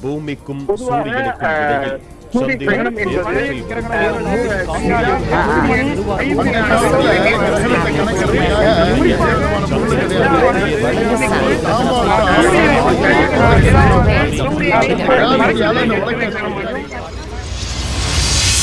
பூமிக்கும் சூரியனுக்கும் இடையில் சூரிய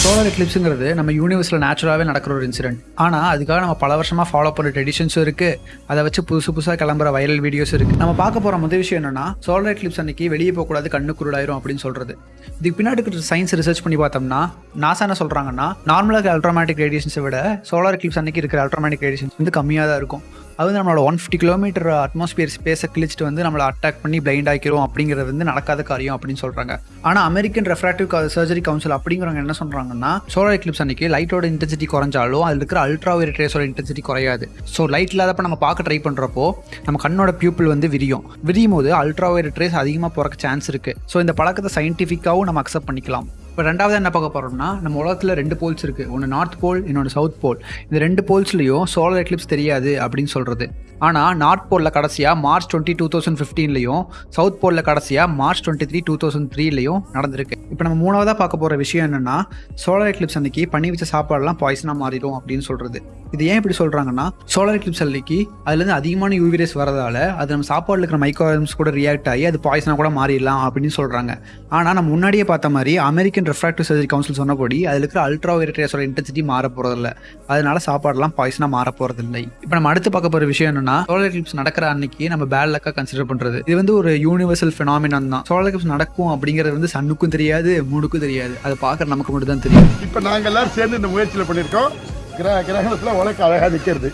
சோலார் எக்லிப்ஸுங்கிறது நம்ம யூனிவர்ஸில் நேச்சுரலாகவே நடக்கிற ஒரு இன்சிடென்ட் ஆனால் அதுக்காக நம்ம பல வருஷமாக ஃபாலோ பண்ணுற ட்ரெடிஷன்ஸும் இருக்குது அதை வச்சு புதுசு புதுசாக கிளம்புற வைரல் வீடியோஸ் இருக்குது நம்ம பார்க்க போகிற முதல் விஷயம் என்னன்னா சோலார் எக்லிப்ஸ் அன்னைக்கு வெளியே போகக்கூடாது கண்ணு குருடாயிரும் அப்படின்னு சொல்கிறது இதுக்கு பின்னாடி இருக்கிற சயின்ஸ் ரிசர்ச் பண்ணி பார்த்தோம்னா நாசா என்ன சொல்கிறாங்கன்னா நார்மலாக அல்ட்ராமேட்டிக் ரேடியேஷன்ஸை விட சோலார் எக்லிப்ஸ் அன்னைக்கு இருக்கிற அல்ட்ராமேட்டிக் ரேடியேஷன்ஸ் வந்து கம்மியாக தான் இருக்கும். அது வந்து நம்மளோட ஒன் ஃபிஃப்டி கிலோமீட்டர் அட்மாஸ்பியர் ஸ்பேஸை கிழிச்சிட்டு வந்து நம்மளை அட்டாக் பண்ணி பிளைண்ட் ஆக்கிரும் அப்படிங்கிறது வந்து நடக்காத காரியம் அப்படின்னு சொல்கிறாங்க ஆனால் அமெரிக்கன் ரெஃப்ராக்டிவ் சர்ஜரி கவுன்சில் அப்படிங்கிறவங்க என்ன சொல்கிறாங்கன்னா சோலார் எக்லிப்ஸ் அன்னைக்கு லைட்டோட இன்டென்சிட்டி குறைஞ்சாலும் அதில் இருக்கிற அல்ட்ரா வைரட் ரேஸோட இன்டென்சிட்டி குறையாது. ஸோ லைட் இல்லாதப்ப நம்ம பார்க்க ட்ரை பண்ணுறப்போ நம்ம கண்ணோட பியூப்பிள் வந்து விரியும். விரியும் போது அல்ட்ரா வைரட் ரேஸ் அதிகமாக பிறக்க சான்ஸ் இருக்குது ஸோ இந்த பழக்கத்தை சயின்டிஃபிக்காகவும் நம்ம அக்செப்ட் பண்ணிக்கலாம். இப்போ ரெண்டாவது என்ன பார்க்க போகிறோம்னா நம்ம உலகத்தில் ரெண்டு போல்ஸ் இருக்குது ஒன்று நார்த் போல் இன்னொன்று சவுத் போல் இந்த ரெண்டு போல்ஸ்லையும் சோலார் எக்லிப்ஸ் தெரியாது அப்படின்னு சொல்கிறது ஆனால் நார்த் போலில் கடைசியாக மார்ச் டுவெண்ட்டி டூ தௌசண்ட் ஃபிஃப்டீன்லையும் சவுத் போலில் கடைசியாக March twenty three two thousand த்ரீலையும் நடந்திருக்கு. இப்போ நம்ம மூணாவதாக பார்க்க போகிற விஷயம் என்னென்னா சோலார் எக்லிப்ஸ் அன்னைக்கு பண்ணி வச்ச சாப்பாடெல்லாம் பாய்சனாக மாறிடும் அப்படின்னு சொல்கிறது இது ஏன் இப்படி சொல்கிறாங்கன்னா சோலார் எக்லிப்ஸ் அன்னைக்கு அதுலேருந்து அதிகமான யூவிரேஸ் வரதால் வரதால அது நம்ம சாப்பாடில் இருக்கிற மைக்ரோஆர்ம்ஸ் கூட ரியாக்ட் ஆகி அது பாய்சனாக கூட மாறிடலாம் அப்படின்னு சொல்கிறாங்க ஆனால் நம்ம முன்னாடியே பார்த்த மாதிரி அமெரிக்கன் ரெஃப்ராக்டிவ் சர்ஜரி கவுன்சில் சொன்னபடி அதில் இருக்கிற அல்ட்ரா வைரட் ரேஸோட இன்டென்சிட்டி மாற போகிறதில்ல அதனால சாப்பாடெல்லாம் பாய்சனாக மாற போகிறதில்லை இப்போ நம்ம அடுத்து பார்க்க போகிற விஷயம் என்னன்னா சோலார் எக்லிப்ஸ் நடக்கிற அன்னைக்கு நம்ம பேட் லக்கா கன்சிடர் பண்ணுறது இது வந்து ஒரு யூனிவர்சல் ஃபினாமினான் தான். சோலார் எக்லிப்ஸ் நடக்கும் அப்படிங்கிறது வந்து சன்னுக்கும் தெரியாது மூணுக்கும் தெரியாது. அதை பார்க்குற நமக்கு மட்டும் தான் தெரியும். இப்ப நாங்க எல்லாரும் சேர்ந்து இந்த முயற்சியில பண்ணிருக்கோம் கிரக கிரகணத்துல உலக அழகா நிக்கிறது.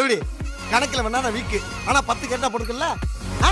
எப்படி? கணக்கில் வேணா நான் வீக்கு. ஆனா பத்து கேட்டா ஆ?